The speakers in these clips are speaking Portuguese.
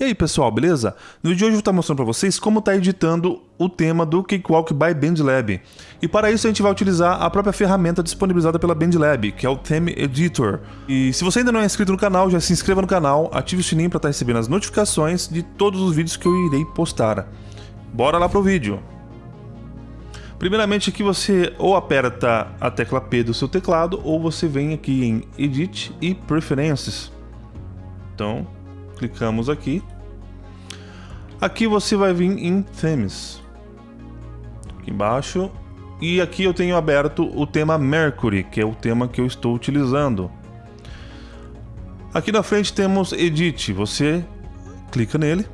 E aí pessoal, beleza? No vídeo de hoje eu vou estar mostrando para vocês como está editando o tema do Cakewalk by BandLab. E para isso a gente vai utilizar a própria ferramenta disponibilizada pela BandLab, que é o Theme Editor. E se você ainda não é inscrito no canal, já se inscreva no canal, ative o sininho para estar recebendo as notificações de todos os vídeos que eu irei postar. Bora lá pro vídeo! Primeiramente aqui você ou aperta a tecla P do seu teclado ou você vem aqui em Edit e Preferences. Então, clicamos aqui. Aqui você vai vir em Themes. Aqui embaixo. E aqui eu tenho aberto o tema Mercury, que é o tema que eu estou utilizando. Aqui na frente temos Edit. Você clica nele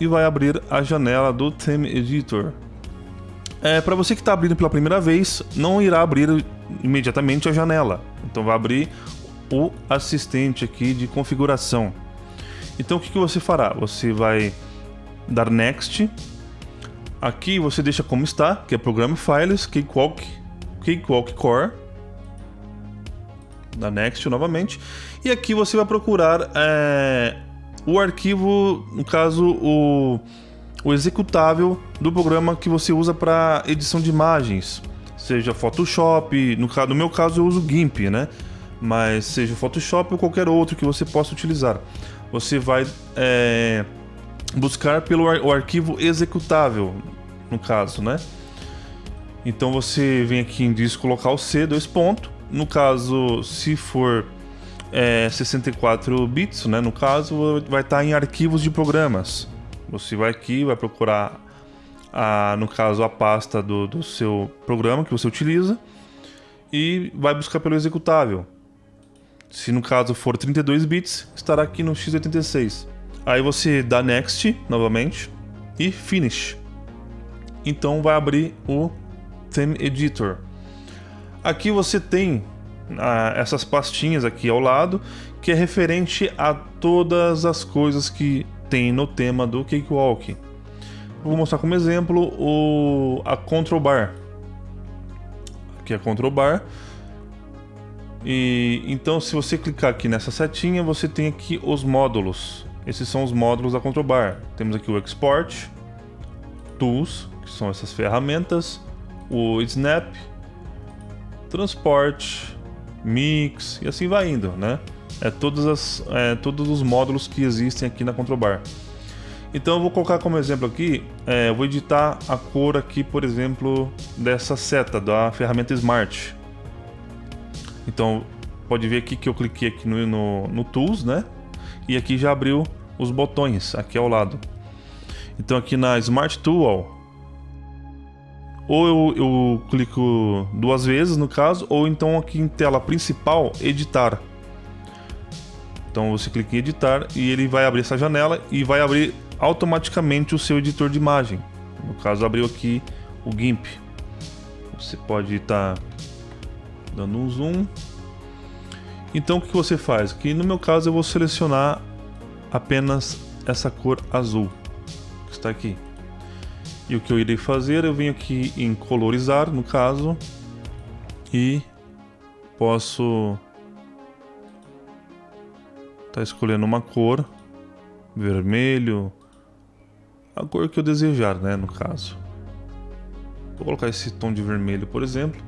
e vai abrir a janela do Theme Editor. É, Para você que está abrindo pela primeira vez, não irá abrir imediatamente a janela. Então vai abrir o assistente aqui de configuração. Então o que, que você fará? Você vai dar Next. Aqui você deixa como está, que é Program Files, Cakewalk, Cakewalk Core. Dá Next novamente. E aqui você vai procurar é, o arquivo, no caso, o, o executável do programa que você usa para edição de imagens. Seja Photoshop, no, no meu caso eu uso GIMP, né? Mas seja Photoshop ou qualquer outro que você possa utilizar você vai é, buscar pelo ar, arquivo executável, no caso, né? Então você vem aqui em disco local C, dois pontos. No caso, se for é, 64 bits, né? No caso, vai estar em arquivos de programas. Você vai aqui, vai procurar, a, no caso, a pasta do, do seu programa que você utiliza e vai buscar pelo executável. Se no caso for 32 bits, estará aqui no x86. Aí você dá Next novamente e Finish. Então vai abrir o Theme Editor. Aqui você tem ah, essas pastinhas aqui ao lado, que é referente a todas as coisas que tem no tema do Cakewalk. Vou mostrar como exemplo o, a Control Bar. Aqui é a Control Bar. E então, se você clicar aqui nessa setinha, você tem aqui os módulos. Esses são os módulos da Control Bar. Temos aqui o Export, Tools, que são essas ferramentas, o Snap, Transport, Mix e assim vai indo, né? É, todas as, é todos os módulos que existem aqui na Control Bar. Então eu vou colocar como exemplo aqui, é, eu vou editar a cor aqui, por exemplo, dessa seta da ferramenta Smart. Então, pode ver aqui que eu cliquei aqui no, no, no Tools, né? E aqui já abriu os botões aqui ao lado. Então aqui na Smart Tool, ou eu, eu, clico duas vezes no caso, ou então aqui em tela principal, editar. Então você clica em editar e ele vai abrir essa janela e vai abrir automaticamente o seu editor de imagem. No caso abriu aqui o GIMP. Você pode estar tá dando um zoom. Então o que você faz? Aqui no meu caso eu vou selecionar apenas essa cor azul que está aqui. E o que eu irei fazer, eu venho aqui em colorizar, no caso, e posso estar tá escolhendo uma cor, vermelho, a cor que eu desejar, né, no caso. Vou colocar esse tom de vermelho, por exemplo.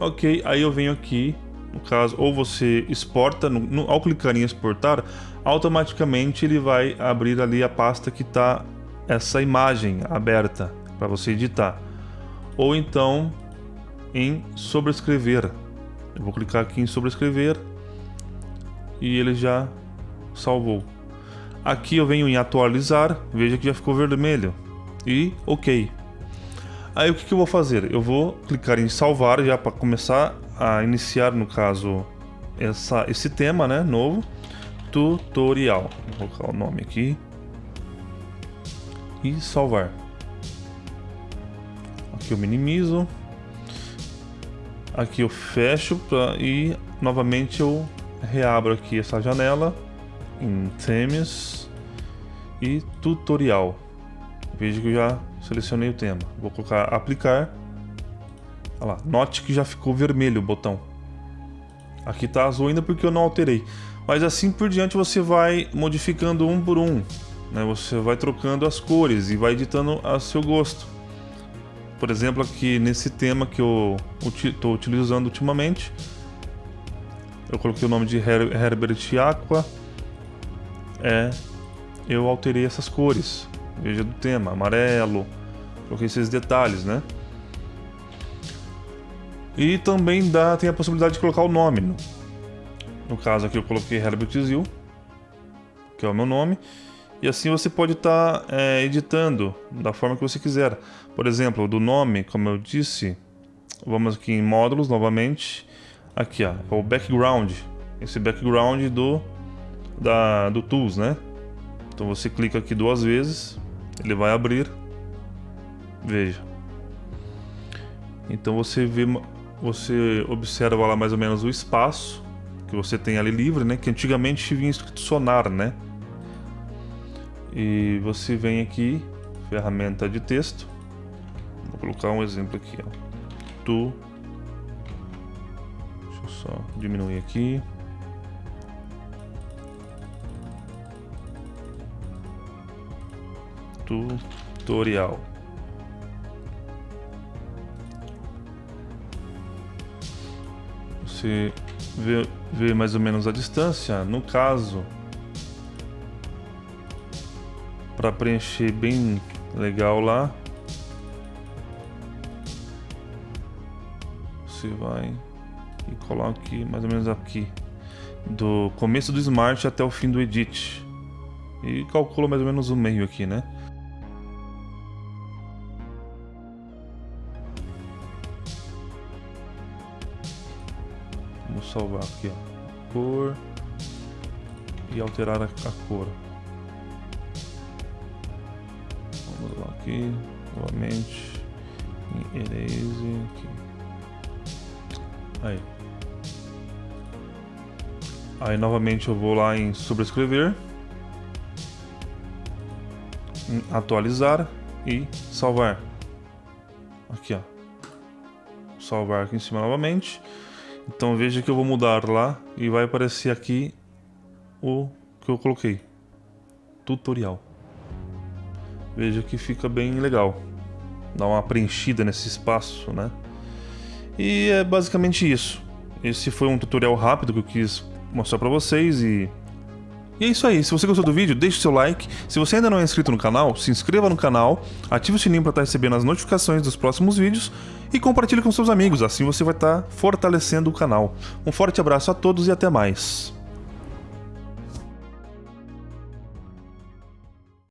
Ok, aí eu venho aqui, no caso, ou você exporta, no, no, ao clicar em exportar, automaticamente ele vai abrir ali a pasta que está essa imagem aberta para você editar. Ou então em sobrescrever. Eu vou clicar aqui em sobrescrever e ele já salvou. Aqui eu venho em atualizar, veja que já ficou vermelho. E ok. Aí o que, que eu vou fazer? Eu vou clicar em salvar já para começar a iniciar, no caso, essa, esse tema né, novo. Tutorial. Vou colocar o nome aqui. E salvar. Aqui eu minimizo. Aqui eu fecho pra, e novamente eu reabro aqui essa janela em Themes e Tutorial. Veja que eu já selecionei o tema. Vou colocar aplicar. Olha lá, note que já ficou vermelho o botão. Aqui está azul ainda porque eu não alterei. Mas assim por diante você vai modificando um por um. Né? Você vai trocando as cores e vai editando a seu gosto. Por exemplo, aqui nesse tema que eu estou utilizando ultimamente, eu coloquei o nome de Her Herbert Aqua. É, eu alterei essas cores. Veja do tema, amarelo. Coloquei esses detalhes, né? E também dá, tem a possibilidade de colocar o nome. No, no caso aqui eu coloquei Herbert Zil, que é o meu nome. E assim você pode estar tá, é, editando da forma que você quiser. Por exemplo, do nome, como eu disse, vamos aqui em módulos novamente. Aqui, ó, é o background. Esse background do, da, do Tools, né? Então você clica aqui duas vezes, ele vai abrir. Veja. Então você vê, você observa lá mais ou menos o espaço que você tem ali livre, né? Que antigamente vinha escrito sonar, né? E você vem aqui, ferramenta de texto. Vou colocar um exemplo aqui, ó. Tu. Deixa eu só diminuir aqui. Tutorial. Você vê, vê mais ou menos a distância. No caso, para preencher bem legal lá. Você vai e coloca aqui, mais ou menos aqui, do começo do Smart até o fim do Edit. E calcula mais ou menos o meio aqui, né? Salvar aqui, ó. Cor e alterar a, a cor. Vamos lá aqui, novamente, em Erase, aqui. Aí. Aí novamente eu vou lá em sobrescrever, em atualizar e salvar. Aqui ó, salvar aqui em cima novamente. Então veja que eu vou mudar lá e vai aparecer aqui o que eu coloquei, tutorial veja que fica bem legal. Dá uma preenchida nesse espaço, né? E é basicamente isso. Esse foi um tutorial rápido que eu quis mostrar pra vocês e... E é isso aí, se você gostou do vídeo, deixe seu like. Se você ainda não é inscrito no canal, se inscreva no canal, ative o sininho para estar recebendo as notificações dos próximos vídeos e compartilhe com seus amigos, assim você vai estar fortalecendo o canal. Um forte abraço a todos e até mais.